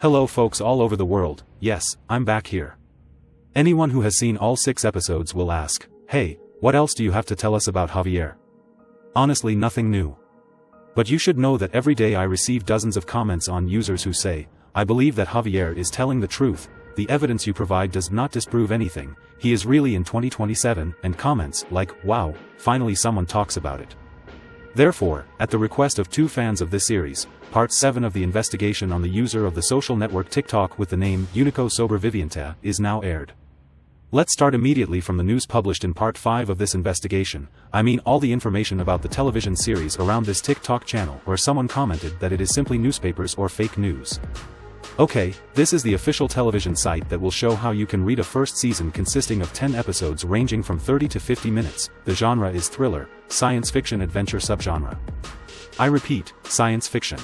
Hello folks all over the world, yes, I'm back here. Anyone who has seen all six episodes will ask, hey, what else do you have to tell us about Javier? Honestly nothing new. But you should know that every day I receive dozens of comments on users who say, I believe that Javier is telling the truth, the evidence you provide does not disprove anything, he is really in 2027, and comments like, wow, finally someone talks about it. Therefore, at the request of two fans of this series, part 7 of the investigation on the user of the social network TikTok with the name Unico Sobreviviente is now aired. Let's start immediately from the news published in part 5 of this investigation, I mean all the information about the television series around this TikTok channel where someone commented that it is simply newspapers or fake news. Okay, this is the official television site that will show how you can read a first season consisting of 10 episodes ranging from 30 to 50 minutes, the genre is thriller, science fiction adventure subgenre. I repeat, science fiction.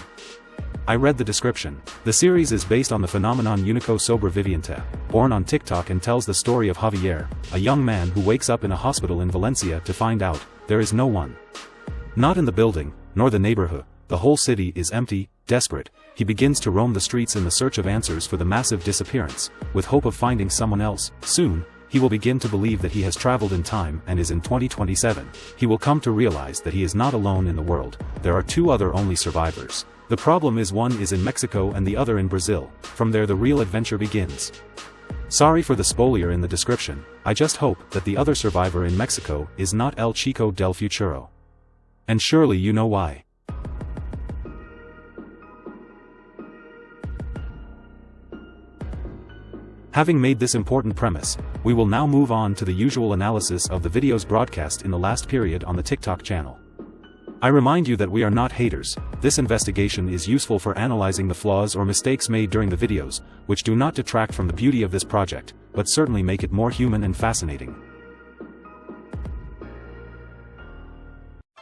I read the description. The series is based on the phenomenon Unico Sobreviviente, born on TikTok and tells the story of Javier, a young man who wakes up in a hospital in Valencia to find out, there is no one. Not in the building, nor the neighborhood, the whole city is empty, desperate, he begins to roam the streets in the search of answers for the massive disappearance, with hope of finding someone else, soon, he will begin to believe that he has traveled in time and is in 2027, he will come to realize that he is not alone in the world, there are two other only survivors. The problem is one is in Mexico and the other in Brazil, from there the real adventure begins. Sorry for the spoiler in the description, I just hope that the other survivor in Mexico is not El Chico del Futuro. And surely you know why. Having made this important premise, we will now move on to the usual analysis of the videos broadcast in the last period on the TikTok channel. I remind you that we are not haters, this investigation is useful for analyzing the flaws or mistakes made during the videos, which do not detract from the beauty of this project, but certainly make it more human and fascinating.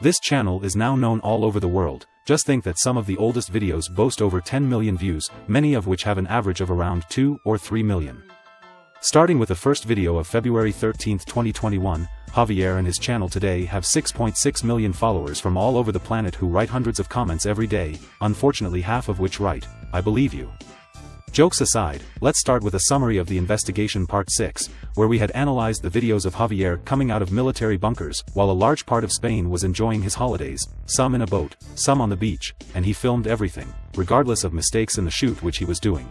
This channel is now known all over the world, just think that some of the oldest videos boast over 10 million views, many of which have an average of around 2 or 3 million. Starting with the first video of February 13, 2021, Javier and his channel today have 6.6 million followers from all over the planet who write hundreds of comments every day, unfortunately half of which write, I believe you. Jokes aside, let's start with a summary of the investigation part 6, where we had analyzed the videos of Javier coming out of military bunkers, while a large part of Spain was enjoying his holidays, some in a boat, some on the beach, and he filmed everything, regardless of mistakes in the shoot which he was doing.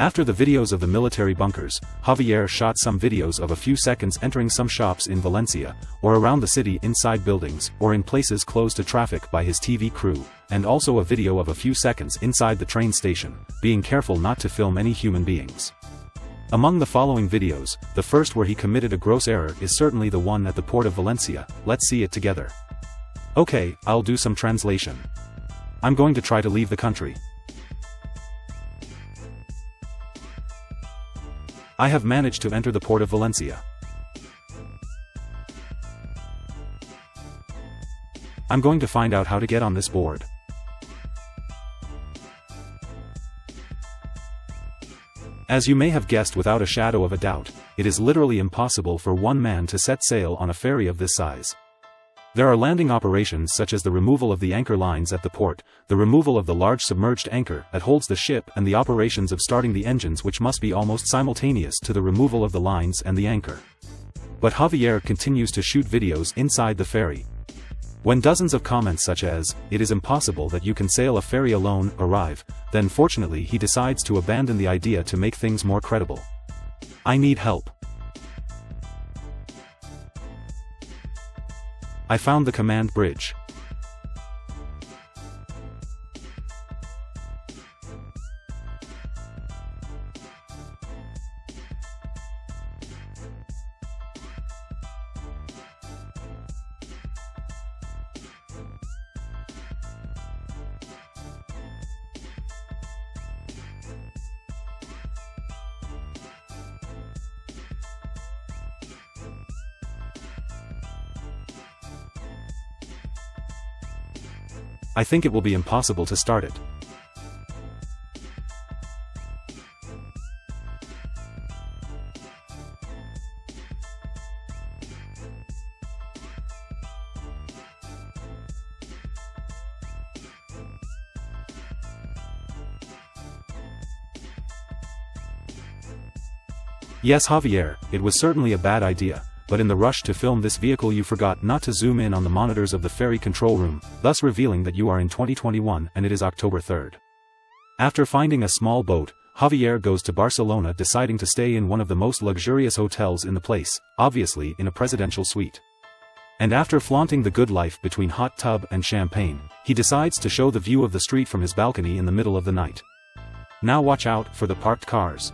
After the videos of the military bunkers, Javier shot some videos of a few seconds entering some shops in Valencia, or around the city inside buildings, or in places closed to traffic by his TV crew, and also a video of a few seconds inside the train station, being careful not to film any human beings. Among the following videos, the first where he committed a gross error is certainly the one at the port of Valencia, let's see it together. Okay, I'll do some translation. I'm going to try to leave the country. I have managed to enter the port of Valencia. I'm going to find out how to get on this board. As you may have guessed without a shadow of a doubt, it is literally impossible for one man to set sail on a ferry of this size. There are landing operations such as the removal of the anchor lines at the port, the removal of the large submerged anchor that holds the ship and the operations of starting the engines which must be almost simultaneous to the removal of the lines and the anchor. But Javier continues to shoot videos inside the ferry. When dozens of comments such as, it is impossible that you can sail a ferry alone, arrive, then fortunately he decides to abandon the idea to make things more credible. I need help. I found the command bridge. I think it will be impossible to start it. Yes Javier, it was certainly a bad idea but in the rush to film this vehicle you forgot not to zoom in on the monitors of the ferry control room, thus revealing that you are in 2021 and it is October 3rd. After finding a small boat, Javier goes to Barcelona deciding to stay in one of the most luxurious hotels in the place, obviously in a presidential suite. And after flaunting the good life between hot tub and champagne, he decides to show the view of the street from his balcony in the middle of the night. Now watch out for the parked cars.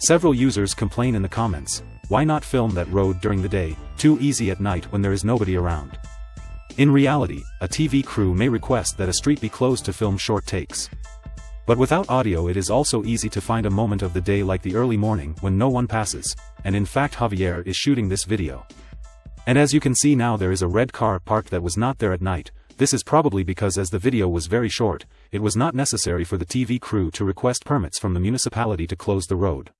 Several users complain in the comments, why not film that road during the day, too easy at night when there is nobody around. In reality, a TV crew may request that a street be closed to film short takes. But without audio it is also easy to find a moment of the day like the early morning when no one passes, and in fact Javier is shooting this video. And as you can see now there is a red car parked that was not there at night, this is probably because as the video was very short, it was not necessary for the TV crew to request permits from the municipality to close the road.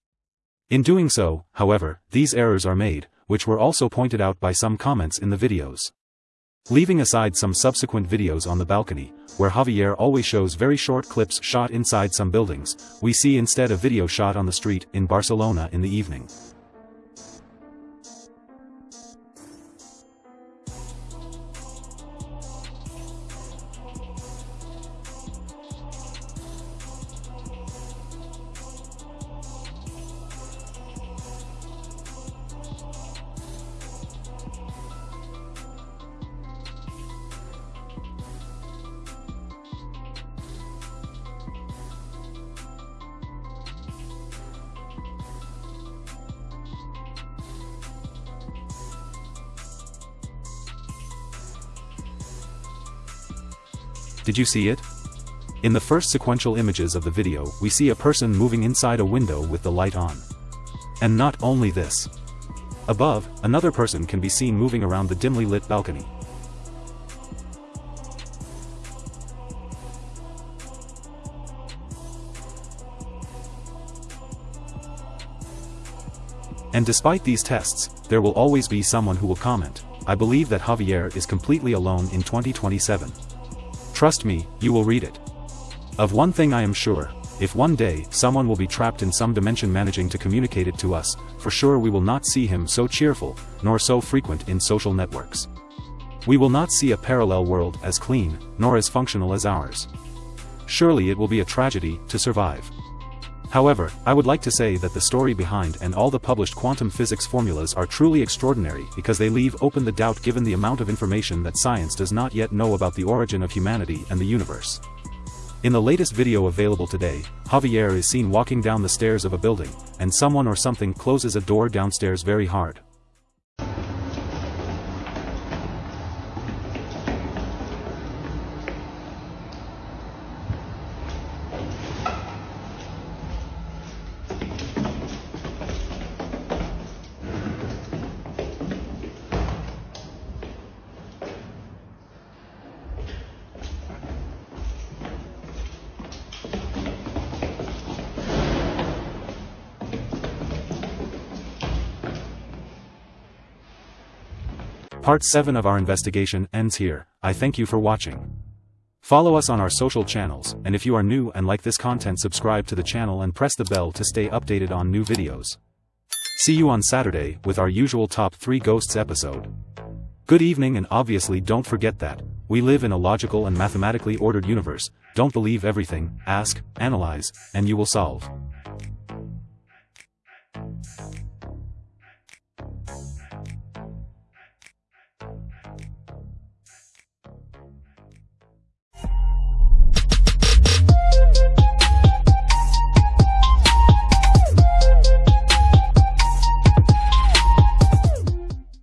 In doing so, however, these errors are made, which were also pointed out by some comments in the videos. Leaving aside some subsequent videos on the balcony, where Javier always shows very short clips shot inside some buildings, we see instead a video shot on the street in Barcelona in the evening. Did you see it? In the first sequential images of the video we see a person moving inside a window with the light on. And not only this. Above, another person can be seen moving around the dimly lit balcony. And despite these tests, there will always be someone who will comment, I believe that Javier is completely alone in 2027. Trust me, you will read it. Of one thing I am sure, if one day someone will be trapped in some dimension managing to communicate it to us, for sure we will not see him so cheerful, nor so frequent in social networks. We will not see a parallel world as clean, nor as functional as ours. Surely it will be a tragedy to survive. However, I would like to say that the story behind and all the published quantum physics formulas are truly extraordinary because they leave open the doubt given the amount of information that science does not yet know about the origin of humanity and the universe. In the latest video available today, Javier is seen walking down the stairs of a building, and someone or something closes a door downstairs very hard. Part 7 of our investigation ends here, I thank you for watching. Follow us on our social channels, and if you are new and like this content subscribe to the channel and press the bell to stay updated on new videos. See you on Saturday with our usual top 3 ghosts episode. Good evening and obviously don't forget that, we live in a logical and mathematically ordered universe, don't believe everything, ask, analyze, and you will solve.